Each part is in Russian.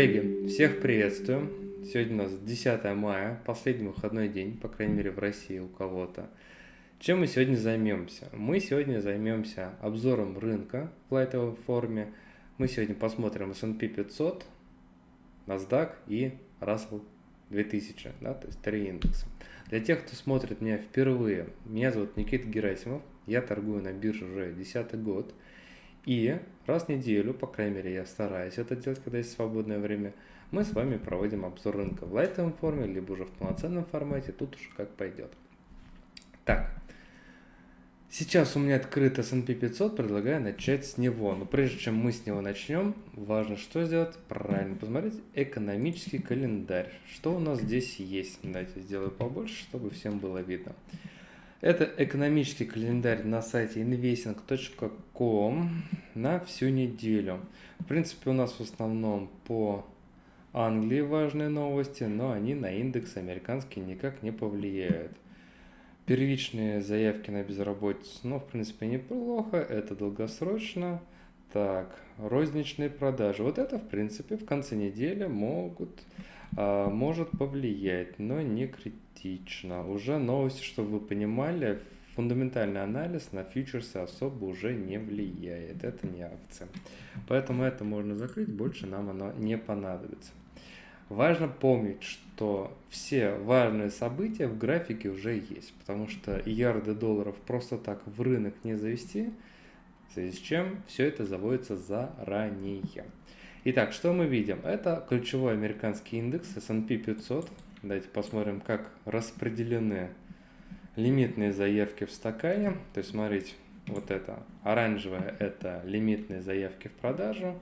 Коллеги, всех приветствую. Сегодня у нас 10 мая, последний выходной день, по крайней мере в России у кого-то. Чем мы сегодня займемся? Мы сегодня займемся обзором рынка в лайтовой форме. Мы сегодня посмотрим S&P 500, NASDAQ и Russell 2000, да, то есть три индекса. Для тех, кто смотрит меня впервые, меня зовут Никита Герасимов, я торгую на бирже уже 10 год. И раз в неделю, по крайней мере я стараюсь это делать, когда есть свободное время, мы с вами проводим обзор рынка в лайтовом форме, либо уже в полноценном формате, тут уж как пойдет. Так, сейчас у меня открыт S&P 500, предлагаю начать с него. Но прежде чем мы с него начнем, важно что сделать? Правильно посмотреть экономический календарь. Что у нас здесь есть? Давайте сделаю побольше, чтобы всем было видно. Это экономический календарь на сайте investing.com на всю неделю. В принципе, у нас в основном по Англии важные новости, но они на индекс американский никак не повлияют. Первичные заявки на безработицу, ну, в принципе, неплохо, это долгосрочно. Так, розничные продажи. Вот это, в принципе, в конце недели могут, а, может повлиять, но не критично критично. Уже новости, чтобы вы понимали, фундаментальный анализ на фьючерсы особо уже не влияет. Это не акция. Поэтому это можно закрыть, больше нам оно не понадобится. Важно помнить, что все важные события в графике уже есть, потому что ярды долларов просто так в рынок не завести, в связи с чем все это заводится заранее. Итак, что мы видим? Это ключевой американский индекс S&P 500, Давайте посмотрим, как распределены лимитные заявки в стакане. То есть, смотрите, вот это оранжевое – это лимитные заявки в продажу,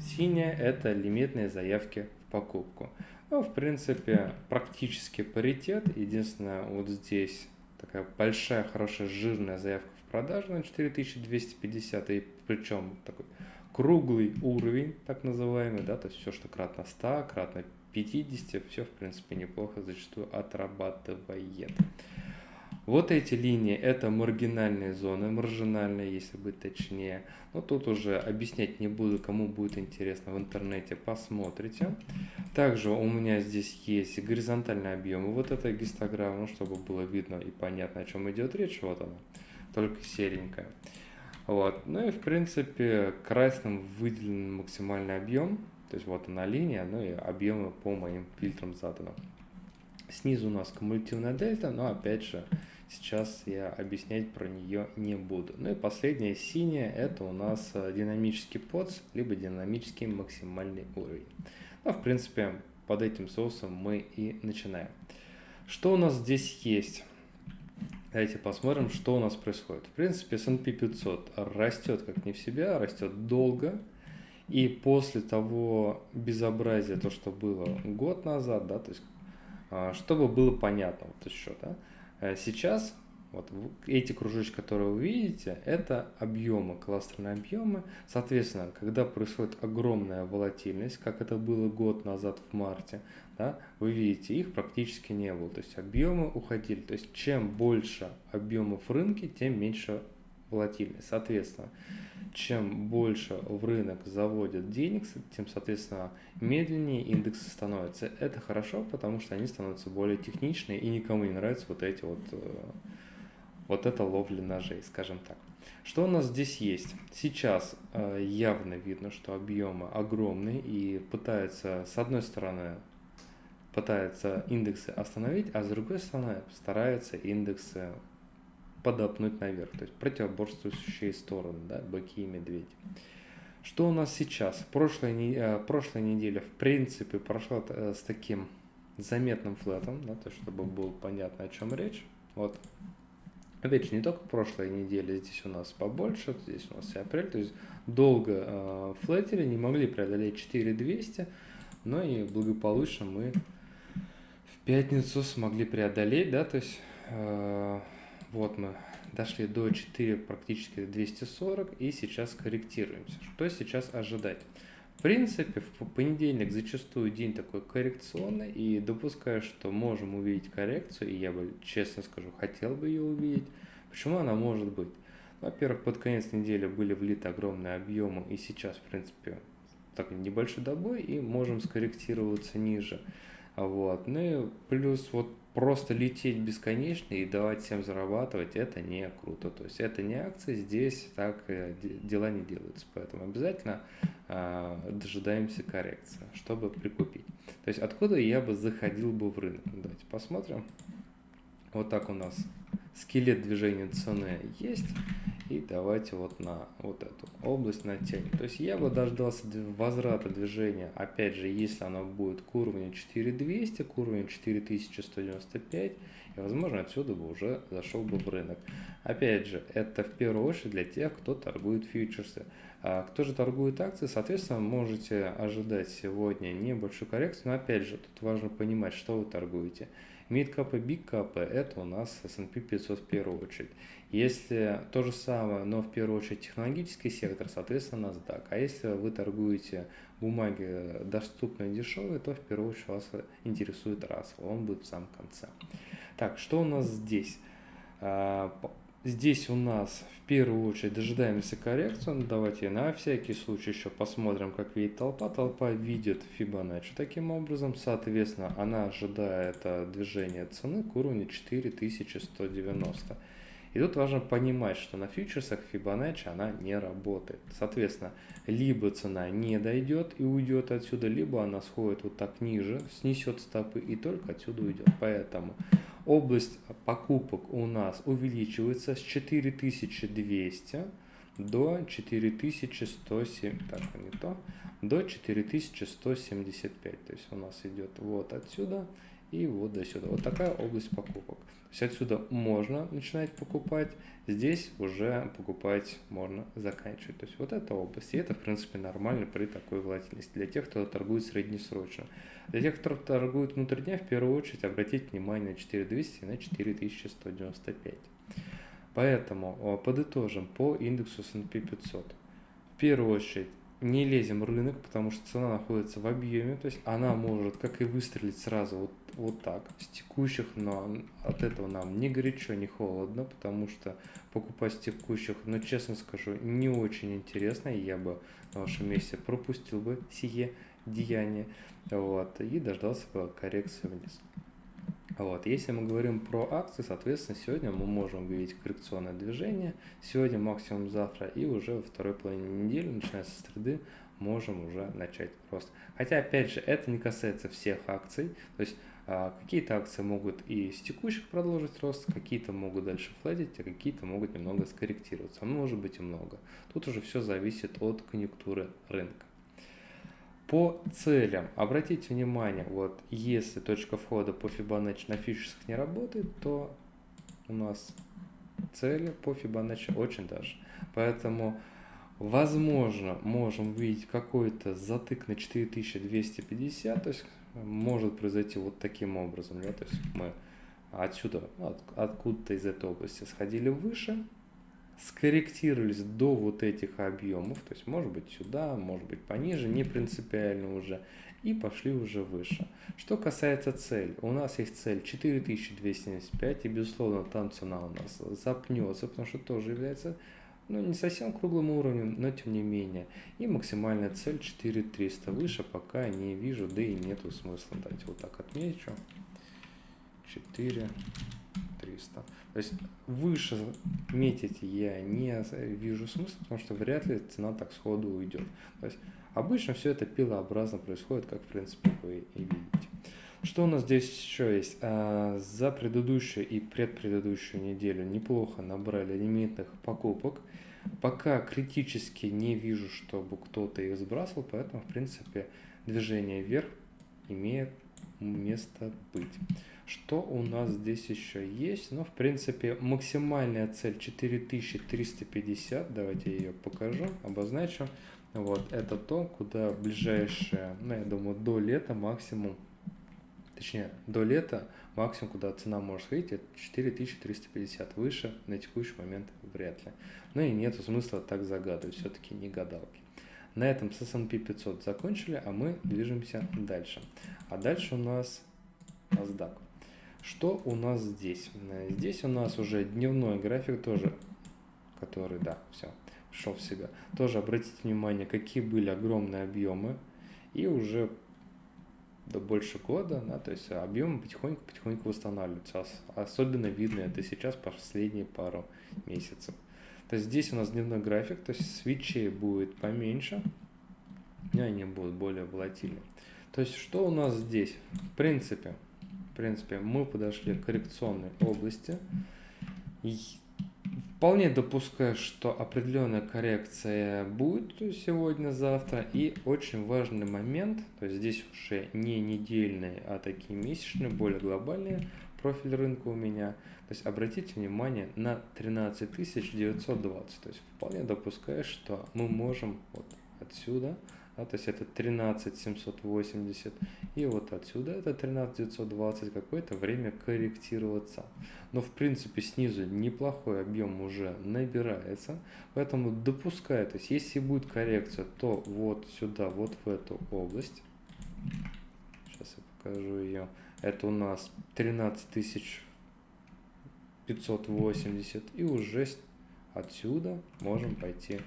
синяя – это лимитные заявки в покупку. Ну, в принципе, практически паритет. Единственное, вот здесь такая большая, хорошая, жирная заявка в продажу на 4250, и причем такой круглый уровень, так называемый, да, то есть все, что кратно 100, кратно 50 все в принципе неплохо зачастую отрабатывает. Вот эти линии это маргинальные зоны, маржинальные, если быть точнее. Но тут уже объяснять не буду, кому будет интересно в интернете, посмотрите. Также у меня здесь есть горизонтальные объемы. Вот это гистограмма, чтобы было видно и понятно, о чем идет речь. Вот она, только серенькая. Вот. Ну и в принципе красным выделен максимальный объем. То есть вот она линия, ну и объемы по моим фильтрам заданы. Снизу у нас кумулятивная дельта, но опять же, сейчас я объяснять про нее не буду. Ну и последняя синяя, это у нас э, динамический подс, либо динамический максимальный уровень. Ну, в принципе, под этим соусом мы и начинаем. Что у нас здесь есть? Давайте посмотрим, что у нас происходит. В принципе, S&P 500 растет как не в себя, растет долго, и после того безобразия, то, что было год назад, да, то есть, а, чтобы было понятно вот еще, да, э, сейчас вот эти кружочки, которые вы видите, это объемы, кластерные объемы. Соответственно, когда происходит огромная волатильность, как это было год назад в марте, да, вы видите, их практически не было. То есть объемы уходили. То есть чем больше объемов рынке, тем меньше волатильность. Соответственно, чем больше в рынок заводят денег, тем, соответственно, медленнее индексы становятся. Это хорошо, потому что они становятся более техничные и никому не нравятся вот эти вот, э, вот эта ловля ножей, скажем так. Что у нас здесь есть? Сейчас э, явно видно, что объемы огромные и пытаются, с одной стороны, пытаются индексы остановить, а с другой стороны стараются индексы подопнуть наверх, то есть противоборствующие стороны, да, быки и медведи. Что у нас сейчас? Прошлая, э, прошлая неделя, в принципе, прошла э, с таким заметным флетом, да, то есть, чтобы было понятно, о чем речь. Вот. Опять же, не только прошлая неделя, здесь у нас побольше, здесь у нас и апрель, то есть долго э, флетили, не могли преодолеть 4200, но и благополучно мы в пятницу смогли преодолеть, да, то есть э, вот мы дошли до 4, практически 240, и сейчас корректируемся. Что сейчас ожидать? В принципе, в понедельник зачастую день такой коррекционный, и допускаю, что можем увидеть коррекцию, и я бы, честно скажу, хотел бы ее увидеть. Почему она может быть? Во-первых, под конец недели были влиты огромные объемы, и сейчас, в принципе, такой небольшой добой и можем скорректироваться ниже. Вот. Ну и плюс вот просто лететь бесконечно и давать всем зарабатывать, это не круто. То есть это не акции, здесь так э, дела не делаются. Поэтому обязательно э, дожидаемся коррекции, чтобы прикупить. То есть откуда я бы заходил бы в рынок? Давайте посмотрим. Вот так у нас скелет движения цены есть. И давайте вот на вот эту область натянем. То есть я бы дождался возврата движения, опять же, если оно будет к уровню 4200, к уровню 4195, и возможно отсюда бы уже зашел бы в рынок. Опять же, это в первую очередь для тех, кто торгует фьючерсы. А кто же торгует акции, соответственно, можете ожидать сегодня небольшую коррекцию, но опять же, тут важно понимать, что вы торгуете. Мидкапы, бигкапы – это у нас S&P 500 в первую очередь. Если то же самое, но в первую очередь технологический сектор, соответственно NASDAQ. А если вы торгуете бумаги доступные дешевые, то в первую очередь вас интересует Russell, он будет в самом конце. Так, что у нас здесь? А, здесь у нас в первую очередь дожидаемся коррекцию. Ну, давайте на всякий случай еще посмотрим, как видит толпа. Толпа видит Fibonacci таким образом. Соответственно, она ожидает движения цены к уровню 4190. И тут важно понимать, что на фьючерсах Fibonacci она не работает. Соответственно, либо цена не дойдет и уйдет отсюда, либо она сходит вот так ниже, снесет стопы и только отсюда уйдет. Поэтому область покупок у нас увеличивается с 4200 до 4107, так, не то, до 4175. То есть у нас идет вот отсюда и вот до сюда. Вот такая область покупок. То есть отсюда можно начинать покупать, здесь уже покупать можно заканчивать. То есть вот эта область. И это, в принципе, нормально при такой волатильности. Для тех, кто торгует среднесрочно. Для тех, кто торгует внутри дня, в первую очередь обратите внимание на 4200 и на 4195. Поэтому подытожим по индексу S&P 500. В первую очередь не лезем в рынок, потому что цена находится в объеме, то есть она может как и выстрелить сразу вот, вот так, с текущих, но от этого нам не горячо, не холодно, потому что покупать с текущих, но честно скажу, не очень интересно, и я бы на вашем месте пропустил бы сие деяние, вот, и дождался бы коррекции вниз. Вот. Если мы говорим про акции, соответственно, сегодня мы можем увидеть коррекционное движение, сегодня максимум завтра, и уже во второй половине недели, начиная со среды, можем уже начать рост. Хотя, опять же, это не касается всех акций, то есть а, какие-то акции могут и с текущих продолжить рост, какие-то могут дальше флетить, а какие-то могут немного скорректироваться, а может быть и много. Тут уже все зависит от конъюнктуры рынка. По целям, обратите внимание, вот если точка входа по Fibonacci на фьючерсах не работает, то у нас цели по Fibonacci очень даже. Поэтому, возможно, можем увидеть какой-то затык на 4250, то есть может произойти вот таким образом, да, то есть мы отсюда, от, откуда-то из этой области сходили выше, скорректировались до вот этих объемов, то есть может быть сюда, может быть пониже, не принципиально уже, и пошли уже выше. Что касается цели, у нас есть цель 4275, и безусловно там цена у нас запнется, потому что тоже является ну, не совсем круглым уровнем, но тем не менее. И максимальная цель 4300 выше пока не вижу, да и нету смысла. Давайте вот так отмечу. 4 300. То есть выше метить я не вижу смысла, потому что вряд ли цена так сходу уйдет. То есть обычно все это пилообразно происходит, как в принципе вы и видите. Что у нас здесь еще есть? А, за предыдущую и предпредыдущую неделю неплохо набрали лимитных покупок. Пока критически не вижу, чтобы кто-то их сбрасывал, поэтому, в принципе, движение вверх имеет место быть. Что у нас здесь еще есть? Ну, в принципе, максимальная цель 4350. Давайте я ее покажу, обозначу. Вот, это то, куда ближайшее, ну, я думаю, до лета максимум, точнее, до лета максимум, куда цена может сходить, это 4350. Выше на текущий момент вряд ли. Ну и нет смысла так загадывать, все-таки не гадалки. На этом с S&P 500 закончили, а мы движемся дальше. А дальше у нас NASDAQ. Что у нас здесь? Здесь у нас уже дневной график тоже, который, да, все. пришел в себя. Тоже обратите внимание, какие были огромные объемы, и уже до больше года, да, то есть объемы потихоньку-потихоньку восстанавливаются. Особенно видно это сейчас последние пару месяцев. То есть здесь у нас дневной график, то есть свечей будет поменьше, и они будут более волатильны. То есть что у нас здесь? В принципе, в принципе мы подошли к коррекционной области. И вполне допускаю, что определенная коррекция будет сегодня-завтра. И очень важный момент, то есть здесь уже не недельные, а такие месячные, более глобальные профиль рынка у меня. То есть обратите внимание на 13920. То есть вполне допускаю, что мы можем вот отсюда да, то есть это 13780, и вот отсюда это 13920 какое-то время корректироваться. Но в принципе снизу неплохой объем уже набирается, поэтому допускаю, то есть если будет коррекция, то вот сюда, вот в эту область, сейчас я покажу ее, это у нас 13580, и уже отсюда можем пойти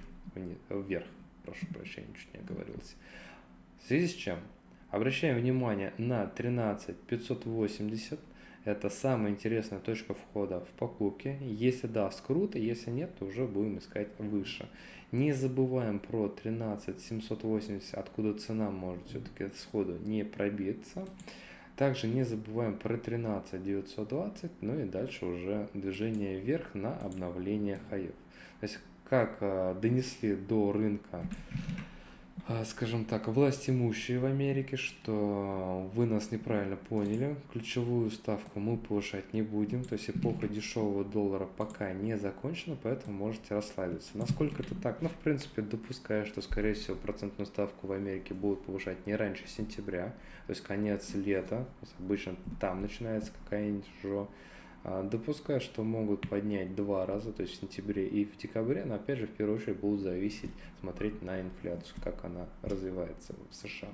вверх прошу прощения, чуть не оговорился. В связи с чем? Обращаем внимание на 13580. Это самая интересная точка входа в покупки. Если даст круто, если нет, то уже будем искать выше. Не забываем про 13780, откуда цена может все-таки сходу не пробиться. Также не забываем про 13920, ну и дальше уже движение вверх на обновление хаев. То есть как а, донесли до рынка, а, скажем так, власть имущие в Америке, что вы нас неправильно поняли, ключевую ставку мы повышать не будем, то есть эпоха дешевого доллара пока не закончена, поэтому можете расслабиться. Насколько это так? Ну, в принципе, допускаю, что, скорее всего, процентную ставку в Америке будут повышать не раньше сентября, то есть конец лета, обычно там начинается какая-нибудь а, допускаю, что могут поднять два раза, то есть в сентябре и в декабре, но опять же в первую очередь будут зависеть, смотреть на инфляцию, как она развивается в США.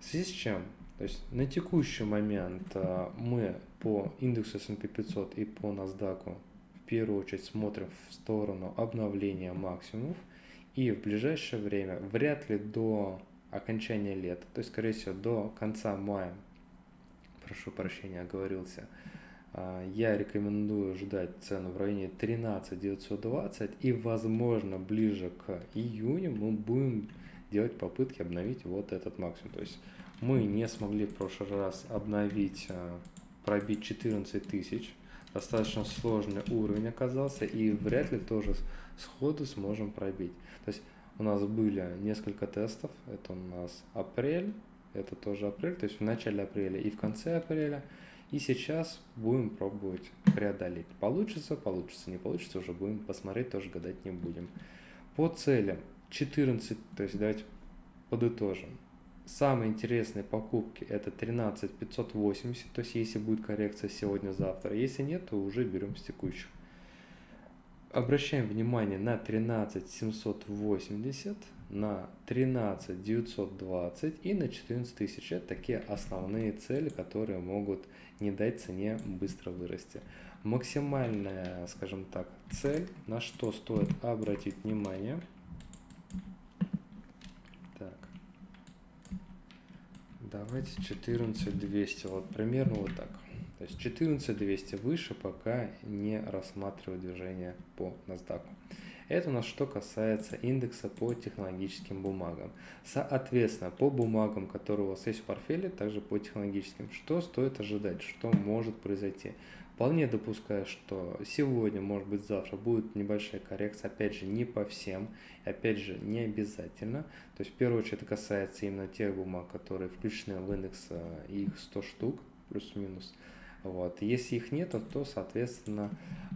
В связи с чем? То есть на текущий момент а, мы по индексу S&P 500 и по NASDAQ в первую очередь смотрим в сторону обновления максимумов и в ближайшее время вряд ли до окончания лета, то есть скорее всего до конца мая, прошу прощения, оговорился, а, я рекомендую ждать цену в районе 13 920 и возможно ближе к июню мы будем делать попытки обновить вот этот максимум. То есть мы не смогли в прошлый раз обновить, а, пробить 14 тысяч. Достаточно сложный уровень оказался и вряд ли тоже сходу сможем пробить. То есть у нас были несколько тестов. Это у нас апрель, это тоже апрель, то есть в начале апреля и в конце апреля. И сейчас будем пробовать преодолеть. Получится, получится, не получится, уже будем посмотреть, тоже гадать не будем. По целям 14, то есть давайте подытожим. Самые интересные покупки это 13 580, то есть если будет коррекция сегодня-завтра. Если нет, то уже берем с текущих. Обращаем внимание на 13 780, на 13 920 и на 14 тысяч. Это такие основные цели, которые могут не дать цене быстро вырасти. Максимальная, скажем так, цель, на что стоит обратить внимание. Так. Давайте 14200, вот примерно вот так. То есть 14200 выше пока не рассматриваю движение по NASDAQ. Это у нас что касается индекса по технологическим бумагам. Соответственно, по бумагам, которые у вас есть в портфеле, также по технологическим, что стоит ожидать, что может произойти. Вполне допускаю, что сегодня, может быть завтра будет небольшая коррекция, опять же не по всем, опять же не обязательно. То есть в первую очередь это касается именно тех бумаг, которые включены в индекс, э, их 100 штук, плюс-минус. Вот. Если их нет, то, соответственно,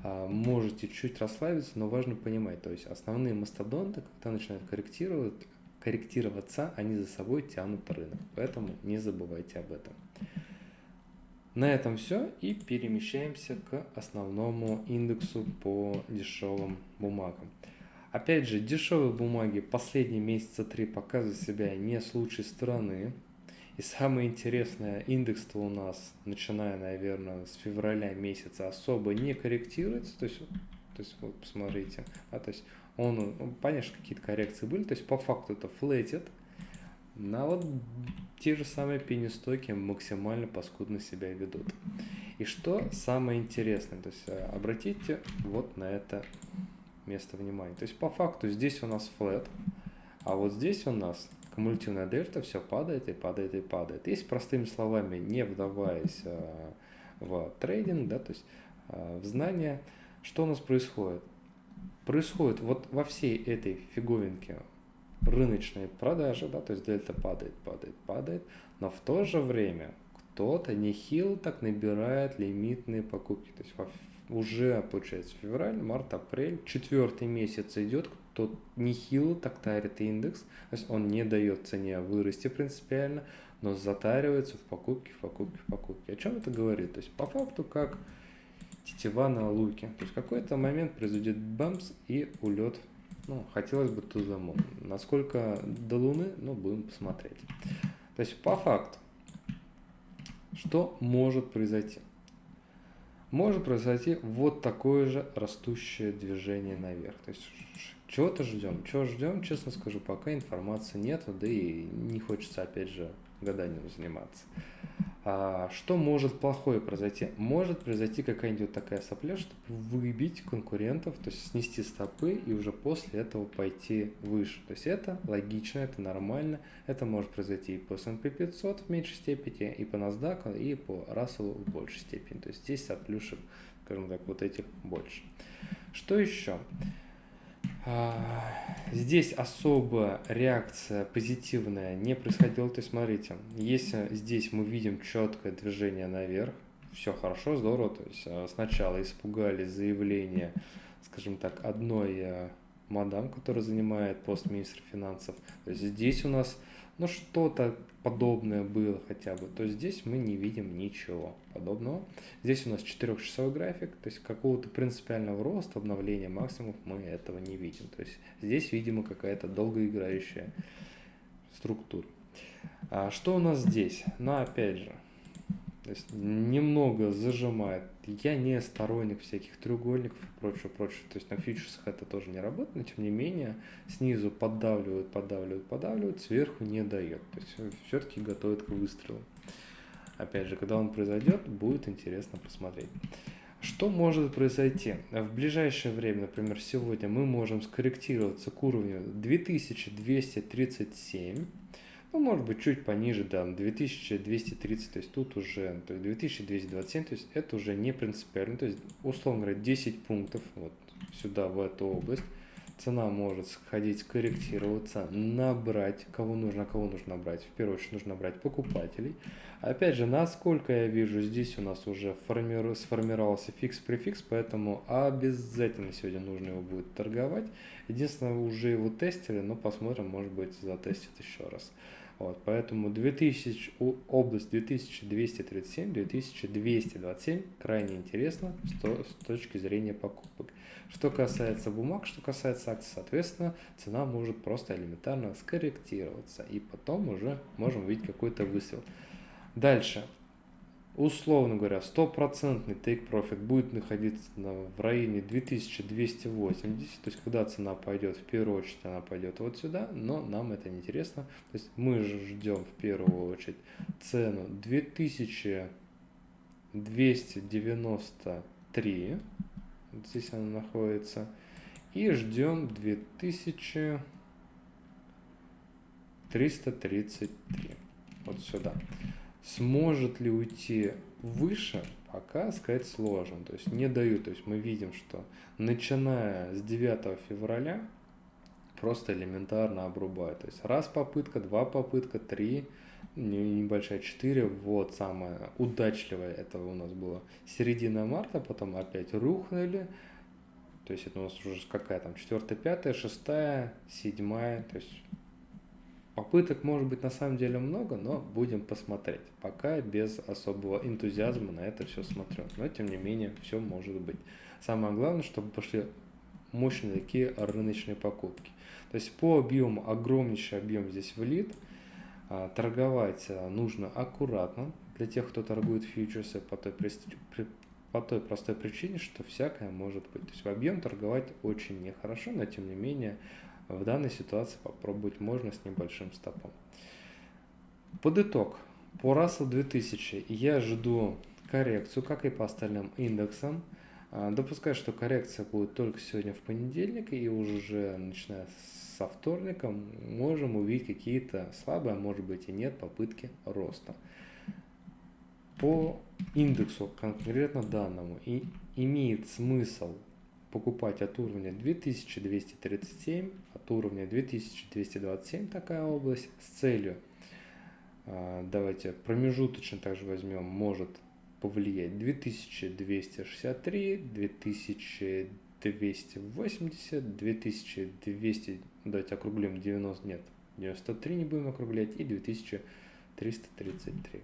а, можете чуть расслабиться, но важно понимать, то есть основные мастодонты, когда начинают корректировать, корректироваться, они за собой тянут рынок. Поэтому не забывайте об этом. На этом все и перемещаемся к основному индексу по дешевым бумагам. Опять же, дешевые бумаги последние месяца три показывают себя не с лучшей стороны. И самое интересное, индекс-то у нас, начиная, наверное, с февраля месяца, особо не корректируется. То есть, то есть вот посмотрите, а, то есть Он, ну, понятно, какие-то коррекции были, то есть по факту это флетит, на вот те же самые пенестоки максимально паскудно себя ведут. И что самое интересное, то есть э, обратите вот на это место внимания. То есть по факту здесь у нас флет, а вот здесь у нас кумулятивная дельта, все падает и падает и падает. Если простыми словами, не вдаваясь э, в трейдинг, да, то есть э, в знание, что у нас происходит? Происходит вот во всей этой фиговинке рыночные продажи, да, то есть дельта падает, падает, падает, но в то же время кто-то нехило так набирает лимитные покупки. То есть уже, получается, февраль, март, апрель, четвертый месяц идет, кто нехило так тарит индекс, то есть он не дает цене вырасти принципиально, но затаривается в покупке, в покупке, в покупке. О чем это говорит? То есть по факту как тетива на луке. То есть какой-то момент произойдет бамс и улет ну, хотелось бы moon. Насколько до Луны, ну, будем посмотреть. То есть, по факту, что может произойти? Может произойти вот такое же растущее движение наверх. То есть, чего-то ждем. Чего ждем, честно скажу, пока информации нет, да и не хочется, опять же, гаданием заниматься. А что может плохое произойти? Может произойти какая-нибудь такая сопля, чтобы выбить конкурентов, то есть снести стопы и уже после этого пойти выше. То есть это логично, это нормально. Это может произойти и по S&P 500 в меньшей степени, и по NASDAQ, и по Russell в большей степени. То есть здесь от плюшек, скажем так, вот этих больше. Что еще? А, здесь особо реакция позитивная не происходила. То есть, смотрите, если здесь мы видим четкое движение наверх, все хорошо, здорово. То есть а, сначала испугались заявление, скажем так, одной а, мадам, которая занимает пост министра финансов. То есть здесь у нас ну что-то подобное было хотя бы, то здесь мы не видим ничего подобного. Здесь у нас 4-часовой график, то есть какого-то принципиального роста, обновления максимумов мы этого не видим. То есть здесь, видимо, какая-то долгоиграющая структура. А что у нас здесь? Ну, опять же, то есть немного зажимает. Я не сторонник всяких треугольников и прочего, прочего. То есть на фьючерсах это тоже не работает, но тем не менее снизу поддавливают, поддавливают, поддавливают, сверху не дает. То есть все-таки готовят к выстрелу. Опять же, когда он произойдет, будет интересно посмотреть. Что может произойти? В ближайшее время, например, сегодня мы можем скорректироваться к уровню 2237 ну, может быть, чуть пониже, да, 2230, то есть тут уже, то есть 2227, то есть это уже не принципиально, то есть, условно говоря, 10 пунктов вот сюда, в эту область, цена может сходить, корректироваться, набрать, кого нужно, а кого нужно набрать. В первую очередь нужно набрать покупателей. Опять же, насколько я вижу, здесь у нас уже формиру, сформировался фикс-префикс, поэтому обязательно сегодня нужно его будет торговать. Единственное, уже его тестили, но посмотрим, может быть, затестит еще раз. Вот, поэтому 2000, область 2237-2227 крайне то, с точки зрения покупок. Что касается бумаг, что касается акций, соответственно, цена может просто элементарно скорректироваться, и потом уже можем увидеть какой-то выстрел. Дальше, условно говоря, стопроцентный take profit будет находиться в районе 2280, то есть когда цена пойдет, в первую очередь она пойдет вот сюда, но нам это не интересно. То есть мы ждем в первую очередь цену 2293, вот здесь она находится, и ждем 2333, вот сюда. Сможет ли уйти выше, пока сказать сложно. То есть не дают. То есть мы видим, что начиная с 9 февраля просто элементарно обрубают. То есть раз попытка, два попытка, три, небольшая четыре. Вот самое удачливое это у нас было середина марта, потом опять рухнули. То есть это у нас уже какая там, четвертая, пятая, шестая, седьмая. То есть Попыток может быть на самом деле много, но будем посмотреть. Пока без особого энтузиазма на это все смотрю. Но тем не менее, все может быть. Самое главное, чтобы пошли мощные такие рыночные покупки. То есть по объему, огромнейший объем здесь влит. А, торговать а, нужно аккуратно. Для тех, кто торгует фьючерсы по той по той простой причине, что всякое может быть. То есть в объем торговать очень нехорошо, но тем не менее в данной ситуации попробовать можно с небольшим стопом. Под итог, по Russell 2000 я жду коррекцию, как и по остальным индексам. А, допускаю, что коррекция будет только сегодня в понедельник, и уже начиная со вторника можем увидеть какие-то слабые, а может быть и нет, попытки роста. По индексу конкретно данному и имеет смысл покупать от уровня 2237, от уровня 2227 такая область с целью, а, давайте промежуточно также возьмем, может повлиять 2263, 2280, 2200, давайте округлим 90, нет, 93 не будем округлять и 2333.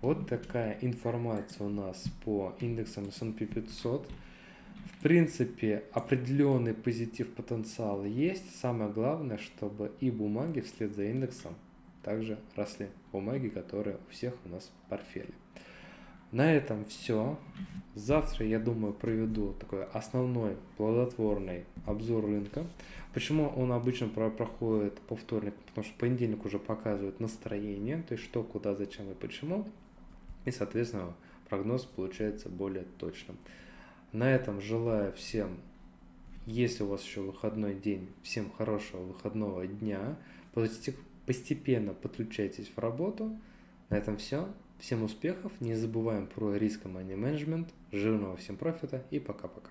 Вот такая информация у нас по индексам S&P 500. В принципе, определенный позитив потенциал есть. Самое главное, чтобы и бумаги вслед за индексом также росли. Бумаги, которые у всех у нас в портфеле. На этом все. Завтра, я думаю, проведу такой основной плодотворный обзор рынка. Почему он обычно проходит по вторникам? Потому что понедельник уже показывает настроение, то есть что, куда, зачем и почему. И, соответственно, прогноз получается более точным. На этом желаю всем, если у вас еще выходной день, всем хорошего выходного дня. Постепенно подключайтесь в работу. На этом все. Всем успехов, не забываем про риск и money management, жирного всем профита и пока-пока.